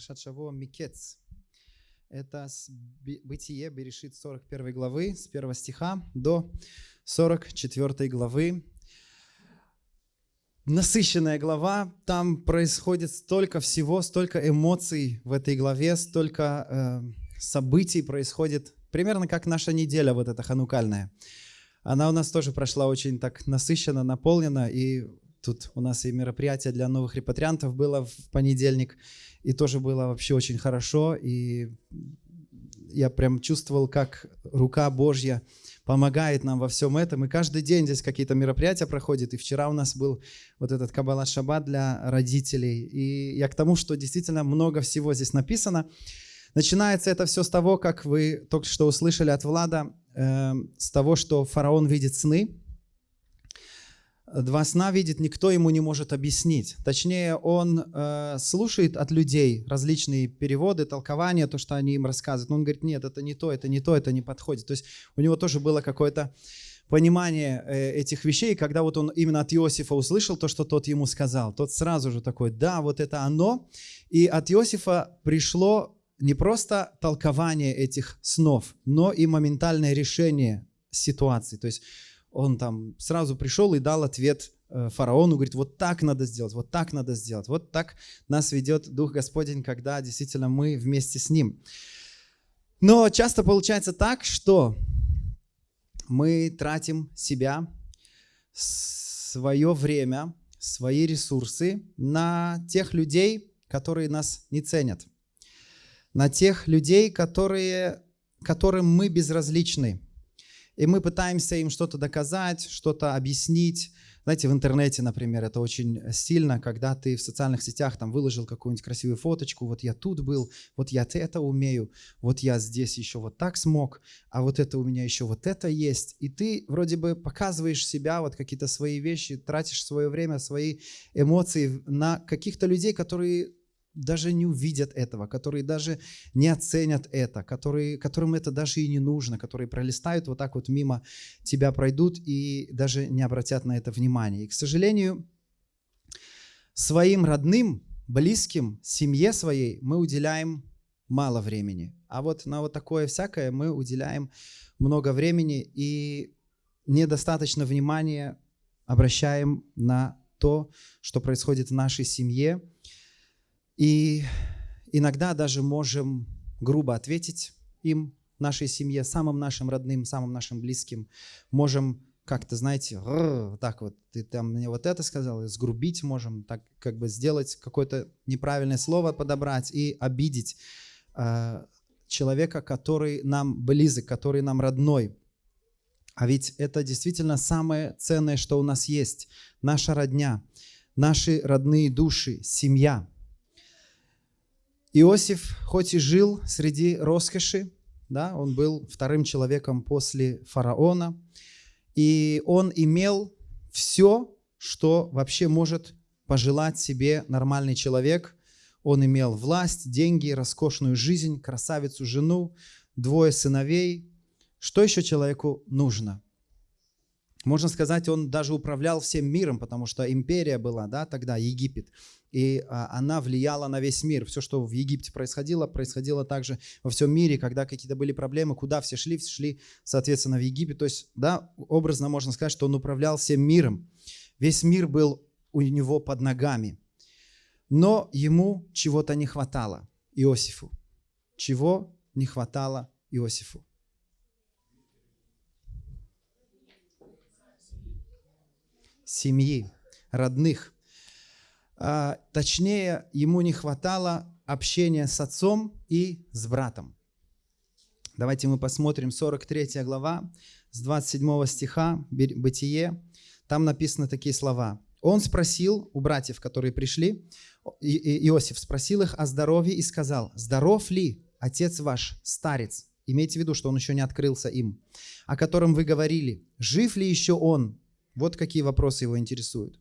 Паршат Шаво Микец. Это Бытие, Берешит 41 главы, с 1 стиха до 44 главы. Насыщенная глава, там происходит столько всего, столько эмоций в этой главе, столько э, событий происходит, примерно как наша неделя вот эта ханукальная. Она у нас тоже прошла очень так насыщенно, наполнена, и Тут у нас и мероприятие для новых репатриантов было в понедельник, и тоже было вообще очень хорошо, и я прям чувствовал, как рука Божья помогает нам во всем этом. И каждый день здесь какие-то мероприятия проходят. И вчера у нас был вот этот Каббала Шаббат для родителей. И я к тому, что действительно много всего здесь написано. Начинается это все с того, как вы только что услышали от Влада, э, с того, что фараон видит сны, два сна видит, никто ему не может объяснить. Точнее, он э, слушает от людей различные переводы, толкования, то, что они им рассказывают. Но он говорит, нет, это не то, это не то, это не подходит. То есть у него тоже было какое-то понимание э, этих вещей, когда вот он именно от Иосифа услышал то, что тот ему сказал, тот сразу же такой, да, вот это оно. И от Иосифа пришло не просто толкование этих снов, но и моментальное решение ситуации. То есть он там сразу пришел и дал ответ э, фараону, говорит, вот так надо сделать, вот так надо сделать. Вот так нас ведет Дух Господень, когда действительно мы вместе с Ним. Но часто получается так, что мы тратим себя, свое время, свои ресурсы на тех людей, которые нас не ценят, на тех людей, которые, которым мы безразличны, и мы пытаемся им что-то доказать, что-то объяснить. Знаете, в интернете, например, это очень сильно, когда ты в социальных сетях там выложил какую-нибудь красивую фоточку, вот я тут был, вот я это умею, вот я здесь еще вот так смог, а вот это у меня еще вот это есть. И ты вроде бы показываешь себя, вот какие-то свои вещи, тратишь свое время, свои эмоции на каких-то людей, которые даже не увидят этого, которые даже не оценят это, которые, которым это даже и не нужно, которые пролистают вот так вот мимо тебя пройдут и даже не обратят на это внимания. И, к сожалению, своим родным, близким, семье своей мы уделяем мало времени. А вот на вот такое всякое мы уделяем много времени и недостаточно внимания обращаем на то, что происходит в нашей семье, и иногда даже можем грубо ответить им, нашей семье, самым нашим родным, самым нашим близким. Можем как-то, знаете, так вот, ты там мне вот это сказал, сгрубить можем, так как бы сделать какое-то неправильное слово подобрать и обидеть э, человека, который нам близок, который нам родной. А ведь это действительно самое ценное, что у нас есть. Наша родня, наши родные души, семья – Иосиф, хоть и жил среди роскоши, да, он был вторым человеком после фараона, и он имел все, что вообще может пожелать себе нормальный человек. Он имел власть, деньги, роскошную жизнь, красавицу жену, двое сыновей. Что еще человеку нужно? Можно сказать, он даже управлял всем миром, потому что империя была да, тогда, Египет и а, она влияла на весь мир. Все, что в Египте происходило, происходило также во всем мире, когда какие-то были проблемы, куда все шли, все шли, соответственно, в Египет. То есть, да, образно можно сказать, что он управлял всем миром. Весь мир был у него под ногами. Но ему чего-то не хватало, Иосифу. Чего не хватало Иосифу? Семьи, родных – а, точнее, ему не хватало общения с отцом и с братом. Давайте мы посмотрим 43 глава с 27 стиха Бытие. Там написаны такие слова. Он спросил у братьев, которые пришли, Иосиф спросил их о здоровье и сказал, «Здоров ли отец ваш, старец?» Имейте в виду, что он еще не открылся им. «О котором вы говорили, жив ли еще он?» Вот какие вопросы его интересуют.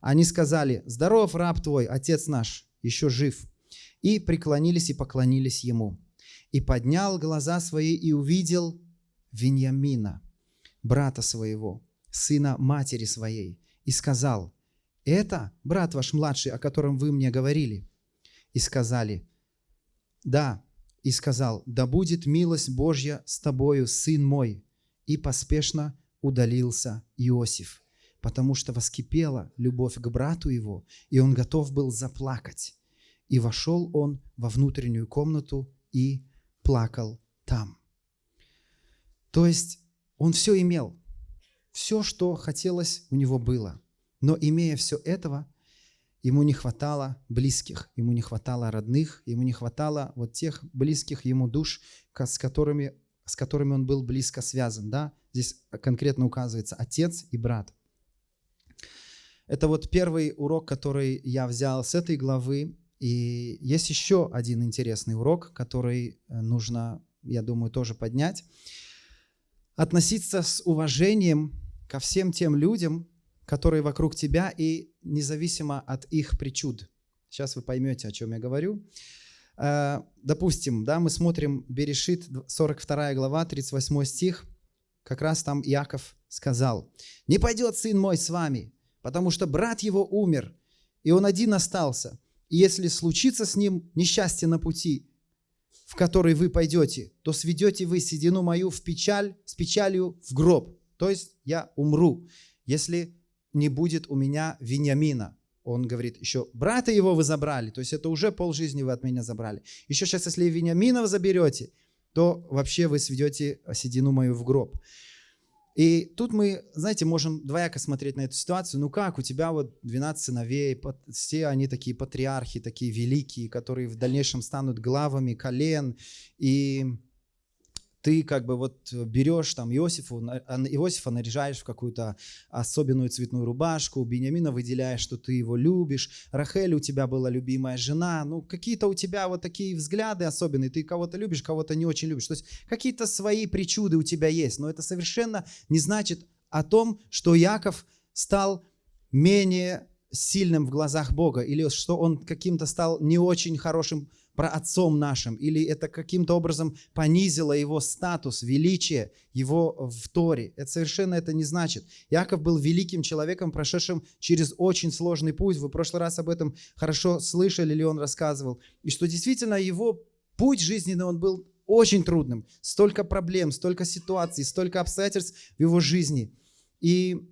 Они сказали, здоров раб твой, отец наш, еще жив. И преклонились и поклонились ему. И поднял глаза свои и увидел Виньямина, брата своего, сына матери своей, и сказал, это брат ваш младший, о котором вы мне говорили. И сказали, Да, и сказал, да будет милость Божья с тобою, сын мой. И поспешно удалился Иосиф, потому что воскипела любовь к брату его, и он готов был заплакать. И вошел он во внутреннюю комнату и плакал там. То есть он все имел, все, что хотелось, у него было. Но имея все этого, ему не хватало близких, ему не хватало родных, ему не хватало вот тех близких ему душ, с которыми, с которыми он был близко связан. Да? Здесь конкретно указывается отец и брат. Это вот первый урок, который я взял с этой главы. И есть еще один интересный урок, который э, нужно, я думаю, тоже поднять. Относиться с уважением ко всем тем людям, которые вокруг тебя, и независимо от их причуд. Сейчас вы поймете, о чем я говорю. Э, допустим, да, мы смотрим Берешит, 42 глава, 38 стих. Как раз там Иаков сказал, «Не пойдет сын мой с вами, потому что брат его умер, и он один остался. И если случится с ним несчастье на пути, в который вы пойдете, то сведете вы седину мою в печаль, с печалью в гроб. То есть я умру, если не будет у меня Вениамина. Он говорит, еще брата его вы забрали, то есть это уже полжизни вы от меня забрали. Еще сейчас, если Вениамина вы заберете, то вообще вы сведете седину мою в гроб. И тут мы, знаете, можем двояко смотреть на эту ситуацию. Ну как, у тебя вот 12 сыновей, все они такие патриархи, такие великие, которые в дальнейшем станут главами колен. И ты как бы вот берешь там Иосифу, Иосифа наряжаешь в какую-то особенную цветную рубашку, Бениамина выделяешь, что ты его любишь, Рахель у тебя была любимая жена, ну какие-то у тебя вот такие взгляды особенные, ты кого-то любишь, кого-то не очень любишь, то есть какие-то свои причуды у тебя есть, но это совершенно не значит о том, что Яков стал менее сильным в глазах Бога, или что он каким-то стал не очень хорошим про отцом нашим, или это каким-то образом понизило его статус, величие его в Торе. Это совершенно это не значит. Яков был великим человеком, прошедшим через очень сложный путь. Вы в прошлый раз об этом хорошо слышали, или он рассказывал. И что действительно его путь жизненный, он был очень трудным. Столько проблем, столько ситуаций, столько обстоятельств в его жизни. И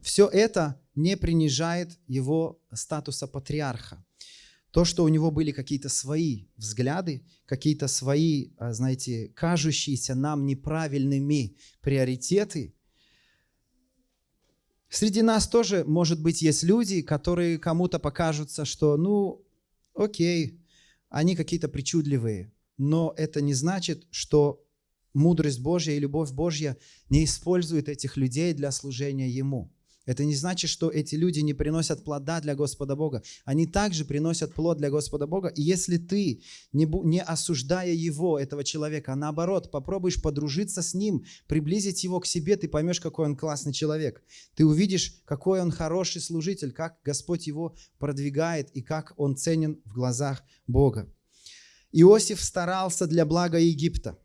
все это не принижает его статуса патриарха. То, что у него были какие-то свои взгляды, какие-то свои, а, знаете, кажущиеся нам неправильными приоритеты. Среди нас тоже, может быть, есть люди, которые кому-то покажутся, что, ну, окей, они какие-то причудливые, но это не значит, что мудрость Божья и любовь Божья не использует этих людей для служения Ему. Это не значит, что эти люди не приносят плода для Господа Бога. Они также приносят плод для Господа Бога. И если ты, не, не осуждая его, этого человека, а наоборот, попробуешь подружиться с ним, приблизить его к себе, ты поймешь, какой он классный человек. Ты увидишь, какой он хороший служитель, как Господь его продвигает и как он ценен в глазах Бога. Иосиф старался для блага Египта.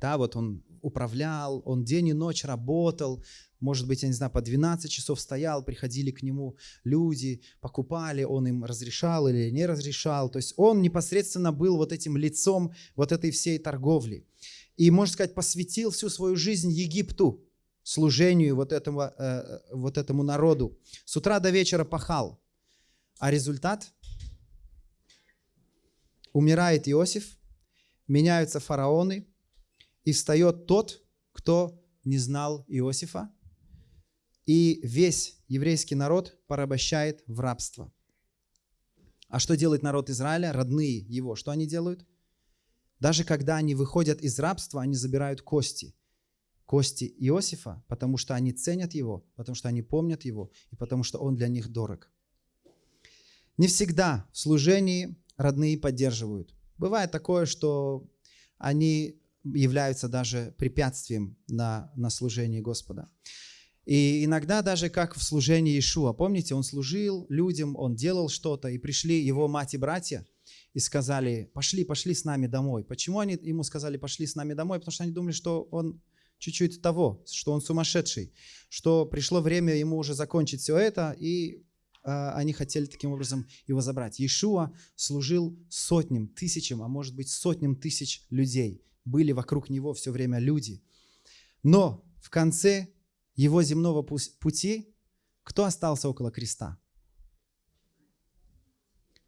Да, вот он управлял, он день и ночь работал, может быть, я не знаю, по 12 часов стоял, приходили к нему люди, покупали, он им разрешал или не разрешал. То есть он непосредственно был вот этим лицом вот этой всей торговли. И, можно сказать, посвятил всю свою жизнь Египту, служению вот, этого, э, вот этому народу. С утра до вечера пахал. А результат? Умирает Иосиф, меняются фараоны, и встает тот, кто не знал Иосифа, и весь еврейский народ порабощает в рабство. А что делает народ Израиля, родные его? Что они делают? Даже когда они выходят из рабства, они забирают кости. Кости Иосифа, потому что они ценят его, потому что они помнят его, и потому что он для них дорог. Не всегда в служении родные поддерживают. Бывает такое, что они являются даже препятствием на, на служение Господа. И иногда даже как в служении Иешуа. Помните, он служил людям, он делал что-то, и пришли его мать и братья и сказали, пошли, пошли с нами домой. Почему они ему сказали, пошли с нами домой? Потому что они думали, что он чуть-чуть того, что он сумасшедший, что пришло время ему уже закончить все это, и а, они хотели таким образом его забрать. Иешуа служил сотням, тысячам, а может быть сотням тысяч людей. Были вокруг него все время люди. Но в конце его земного пути кто остался около креста?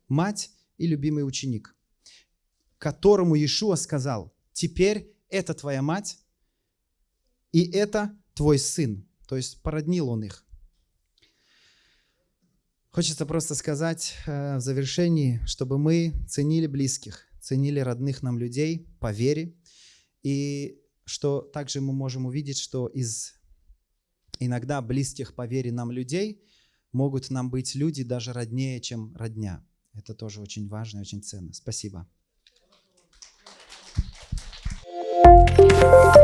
Мать и любимый ученик, которому Иешуа сказал, теперь это твоя мать, и это твой сын. То есть породнил он их. Хочется просто сказать э, в завершении, чтобы мы ценили близких, ценили родных нам людей по вере, и что также мы можем увидеть, что из иногда близких по вере нам людей могут нам быть люди даже роднее, чем родня. Это тоже очень важно и очень ценно. Спасибо. thank you